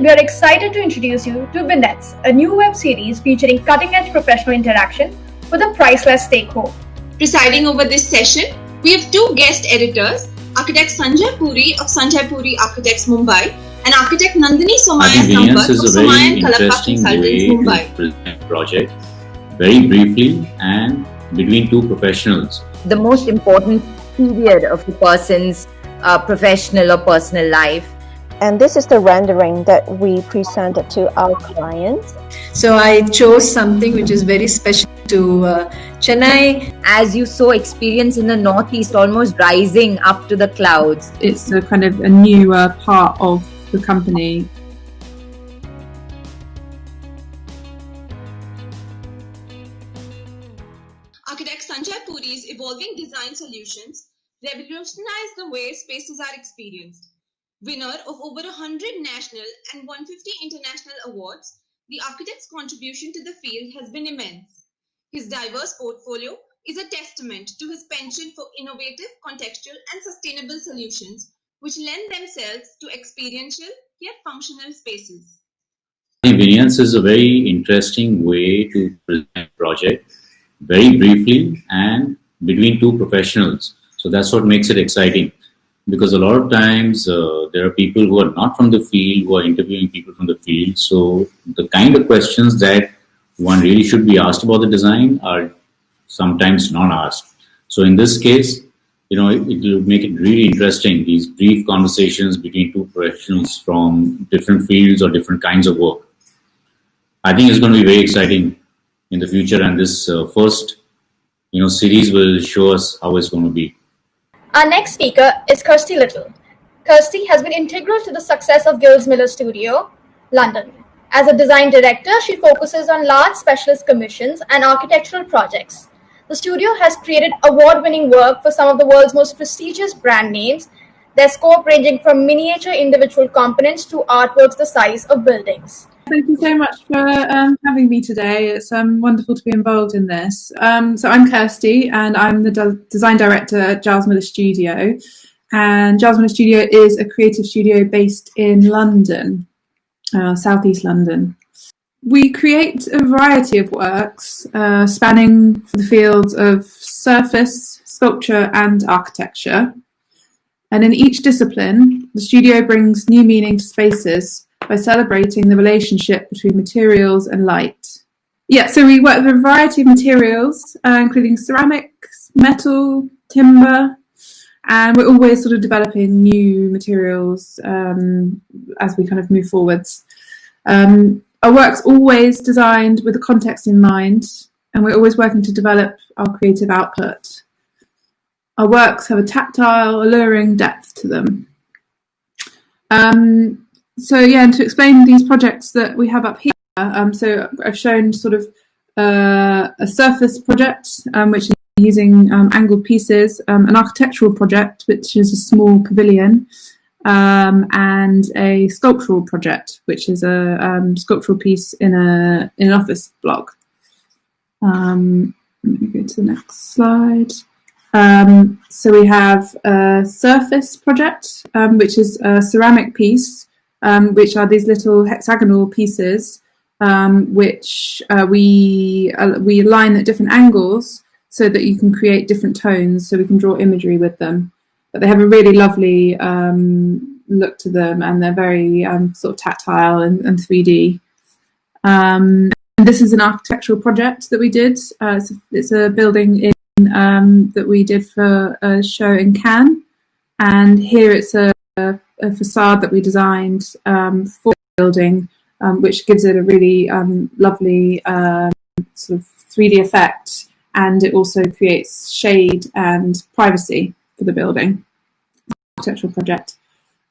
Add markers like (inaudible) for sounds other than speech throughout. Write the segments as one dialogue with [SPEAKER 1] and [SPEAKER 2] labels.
[SPEAKER 1] we are excited to introduce you to Vignettes, a new web series featuring cutting edge professional interaction with a priceless take home.
[SPEAKER 2] Presiding over this session, we have two guest editors, architect Sanjay Puri of Sanjay Puri Architects Mumbai and architect Nandini Somaya Sampath of Somaya and Kalappa Consultants Mumbai.
[SPEAKER 3] Project very briefly and between two professionals.
[SPEAKER 4] The most important period of a person's uh, professional or personal life.
[SPEAKER 5] And this is the rendering that we presented to our clients.
[SPEAKER 6] So I chose something which is very special to uh, Chennai.
[SPEAKER 4] As you saw experience in the Northeast almost rising up to the clouds.
[SPEAKER 7] It's a kind of a newer part of the company
[SPEAKER 2] Architect Sanjay Puri's evolving design solutions revolutionize the way spaces are experienced. Winner of over 100 national and 150 international awards, the architect's contribution to the field has been immense. His diverse portfolio is a testament to his penchant for innovative, contextual, and sustainable solutions which lend themselves to experiential yet functional spaces.
[SPEAKER 3] Convenience is a very interesting way to present a project very briefly and between two professionals. So that's what makes it exciting because a lot of times uh, there are people who are not from the field who are interviewing people from the field. So the kind of questions that one really should be asked about the design are sometimes not asked. So in this case, you know, it, it will make it really interesting, these brief conversations between two professionals from different fields or different kinds of work. I think it's going to be very exciting in the future and this uh, first, you know, series will show us how it's going to be.
[SPEAKER 1] Our next speaker is Kirsty Little. Kirsty has been integral to the success of Giles Miller Studio, London. As a design director, she focuses on large specialist commissions and architectural projects. The studio has created award-winning work for some of the world's most prestigious brand names, their scope ranging from miniature individual components to artworks the size of buildings.
[SPEAKER 7] Thank you so much for um, having me today. It's um, wonderful to be involved in this. Um, so I'm Kirsty and I'm the de design director at Giles Miller Studio. And Giles Miller Studio is a creative studio based in London, uh, southeast London. We create a variety of works uh, spanning the fields of surface, sculpture, and architecture. And in each discipline, the studio brings new meaning to spaces by celebrating the relationship between materials and light. Yeah, so we work with a variety of materials, uh, including ceramics, metal, timber, and we're always sort of developing new materials um, as we kind of move forwards. Um, our work's always designed with the context in mind, and we're always working to develop our creative output. Our works have a tactile, alluring depth to them. Um, so yeah, and to explain these projects that we have up here, um, so I've shown sort of uh, a surface project, um, which is using um, angled pieces, um, an architectural project, which is a small pavilion, um, and a sculptural project, which is a um, sculptural piece in a in an office block. Let me go to the next slide. So we have a surface project, which is a ceramic piece, um, which are these little hexagonal pieces, which uh, we uh, we align at different angles so that you can create different tones, so we can draw imagery with them but they have a really lovely um, look to them and they're very um, sort of tactile and, and 3D. Um, and this is an architectural project that we did. Uh, it's, a, it's, a, building in, um, that we did for a show in Cannes. And here it's a, a facade that we designed um, for the building, um, which gives it a really lovely sort of 3D effect. And it also creates shade and privacy for the building, architectural project.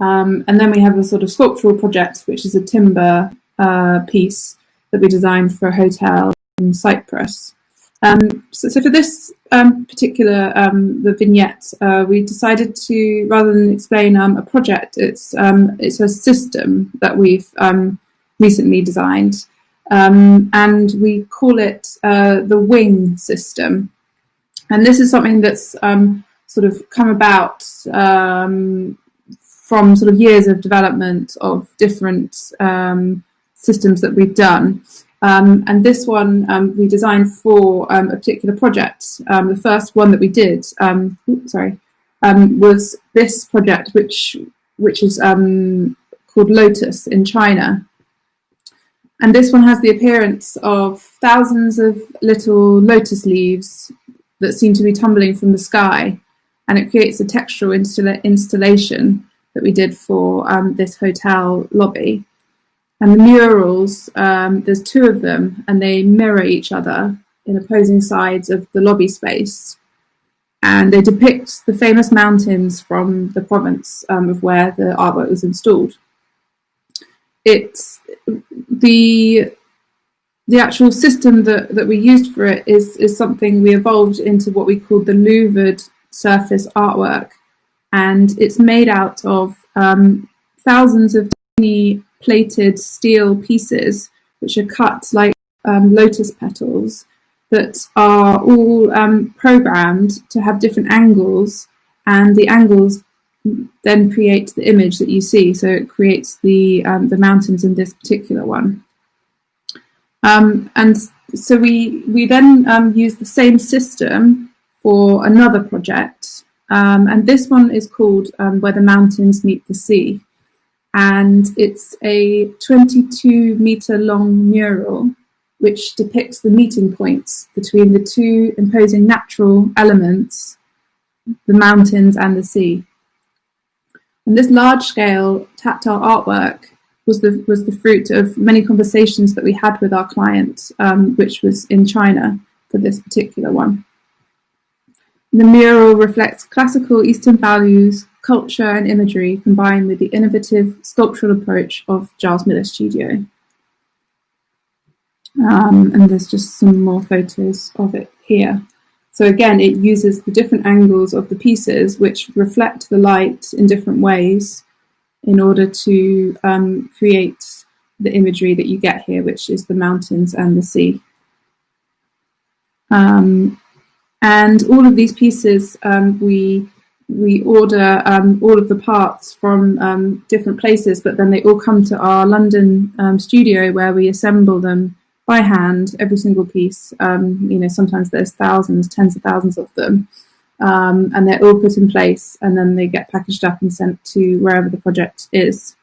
[SPEAKER 7] Um, and then we have a sort of sculptural project, which is a timber uh, piece that we designed for a hotel in Cyprus. Um, so, so, for this um, particular um, the vignette, uh, we decided to rather than explain um, a project, it's um, it's a system that we've recently designed, and we call it uh, the Wing system. And this is something that's sort of come about um, from sort of years of development of different um, systems that we've done. Um, and this one um, we designed for um, a particular project. Um, the first one that we did, um, oops, sorry, um, was this project, which which is called Lotus in China. And this one has the appearance of thousands of little lotus leaves that seem to be tumbling from the sky, and it creates a textural installa installation that we did for this hotel lobby. And the murals, um, there's two of them, and they mirror each other in opposing sides of the lobby space. And they depict the famous mountains from the province um, of where the artwork was installed. It's the the actual system that, that we used for it is, is something we evolved into what we call the louvered surface artwork. And it's made out of um, thousands of tiny plated steel pieces, which are cut like um, lotus petals, that are all um, programmed to have different angles, and the angles then create the image that you see. So it creates the um, the mountains in this particular one. Um, and so we we then um, use the same system for another project, um, and this one is called "Where the Mountains Meet the Sea." And it's a 22 meter long mural which depicts the meeting points between the two imposing natural elements, the mountains and the sea. And this large scale tactile artwork was the, was the fruit of many conversations that we had with our client, um, which was in China for this particular one. The mural reflects classical Eastern values, culture and imagery combined with the innovative sculptural approach of Giles Miller Studio. Um, and there's just some more photos of it here. So again, it uses the different angles of the pieces which reflect the light in different ways in order to um, create the imagery that you get here, which is the mountains and the sea. Um, and all of these pieces um, we we order um, all of the parts from um, different places, but then they all come to our London um, studio where we assemble them by hand, every single piece. Um, you know, sometimes there's thousands, tens of thousands of them, um, and they're all put in place, and then they get packaged up and sent to wherever the project is.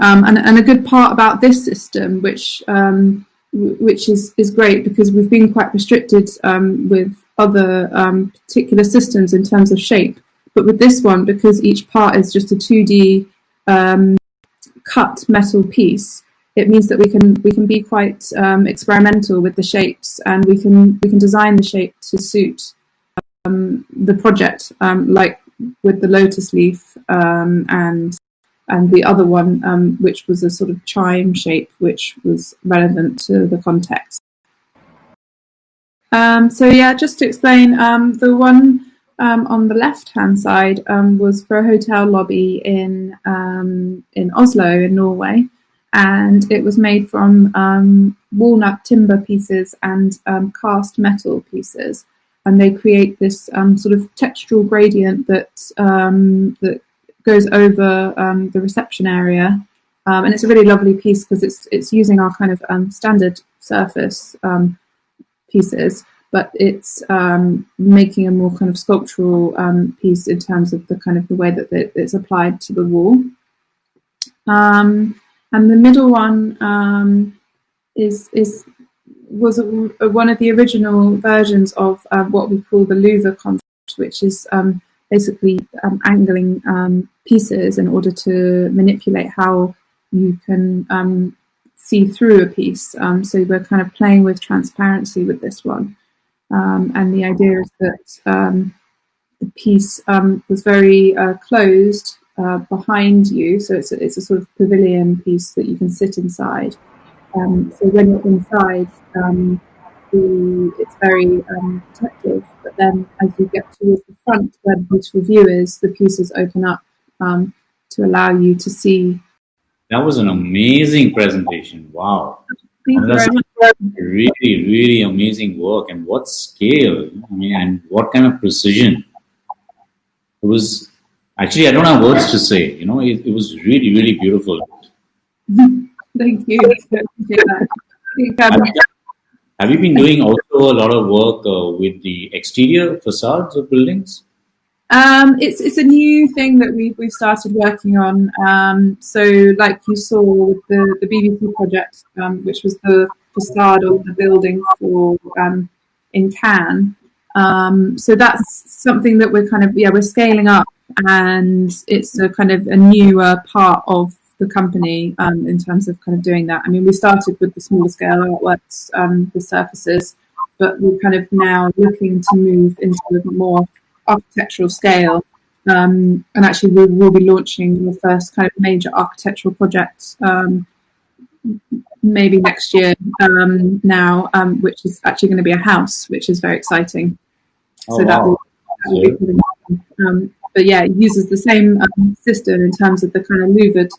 [SPEAKER 7] Um, and, and, a good part about this system, which which is is great because we've been quite restricted with other um, particular systems in terms of shape. But with this one, because each part is just a 2D um, cut metal piece, it means that we can we can be quite um, experimental with the shapes, and we can we can design the shape to suit um, the project, um, like with the lotus leaf um, and and the other one, which was a sort of chime shape, which was relevant to the context. Um, so yeah, just to explain, um, the one um, on the left-hand side um, was for a hotel lobby in um, in Oslo in Norway, and it was made from um, walnut timber pieces and cast metal pieces, and they create this sort of textural gradient that that goes over the reception area. and it's a really lovely piece because it's it's using our kind of standard surface pieces, but it's um, making a more kind of sculptural um, piece in terms of the kind of the way that it's applied to the wall. Um, and the middle one um, is is was a, a, one of the original versions of uh, what we call the louver concept, which is um, basically angling pieces in order to manipulate how you can um, see through a piece. Um, so we're kind of playing with transparency with this one. Um, and the idea is that um, the piece um, was very uh, closed uh, behind you. So it's a, it's a sort of pavilion piece that you can sit inside. Um, so when you're inside, um, the, it's very protective. But then as you get towards the front where the beautiful view is, the pieces open up to allow you to see
[SPEAKER 3] that was an amazing presentation. Wow. That's really, really amazing work. And what scale, I mean, and what kind of precision. It was, Actually, I don't have words to say. You know, it, it was really, really beautiful. (laughs)
[SPEAKER 7] Thank you. I appreciate that. I think,
[SPEAKER 3] Have you, have you been doing also a lot of work uh, with the exterior facades of buildings?
[SPEAKER 7] Um, it's it's a new thing that we've we've started working on. Um, so, like you saw with the the BBC project, um, which was the facade of the building for um, in Cannes. Um, so that's something that we're kind of yeah we're scaling up, and it's a kind of a newer part of the company um, in terms of kind of doing that. I mean, we started with the smaller scale artworks, the surfaces, but we're kind of now looking to move into a more architectural scale. Um, and actually, we will be launching the first kind of major architectural project um, maybe next year um, now, um, which is actually going to be a house, which is very exciting.
[SPEAKER 3] Oh,
[SPEAKER 7] so that
[SPEAKER 3] wow.
[SPEAKER 7] will, that will be pretty um, but yeah, it uses the same um, system in terms of the kind of louvered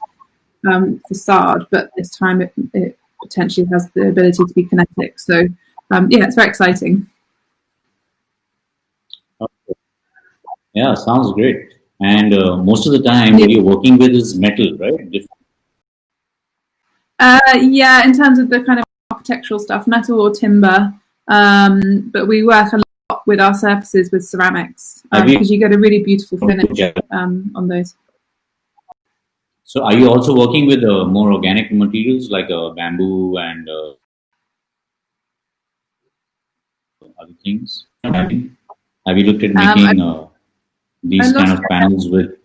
[SPEAKER 7] um, facade, but this time it, it potentially has the ability to be kinetic. So um, yeah, it's very exciting.
[SPEAKER 3] Yeah, sounds great. And uh, most of the time,
[SPEAKER 7] Yeah.
[SPEAKER 3] what you're working with is metal, right? Dif-
[SPEAKER 7] Uh, yeah, in terms of the kind of architectural stuff, metal or timber, um, but we work a lot with our surfaces with ceramics because you get a really beautiful finish um, on those.
[SPEAKER 3] So, are you also working with uh, more organic materials like uh, bamboo and uh, other things? Have you, have you looked at
[SPEAKER 7] Um,
[SPEAKER 3] making uh, these kind of panels with?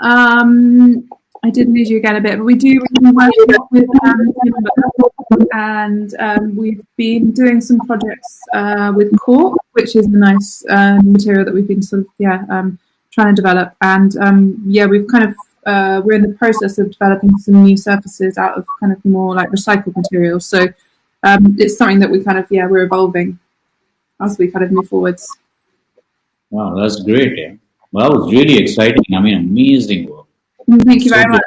[SPEAKER 7] Um, I didn't lose you again a bit, but we do we work with um, timber, and um, we've been doing some projects uh, with cork, which is a nice uh, material that we've been sort of yeah um, trying to develop, and um, yeah we've kind of uh, we're in the process of developing some new surfaces out of kind of more like recycled materials. So um, it's something that we kind of yeah we're evolving as we kind of move forwards.
[SPEAKER 3] Wow, that's great. Yeah. Well, that was really exciting. I mean, amazing work.
[SPEAKER 7] Mm, thank you
[SPEAKER 3] So
[SPEAKER 7] very much.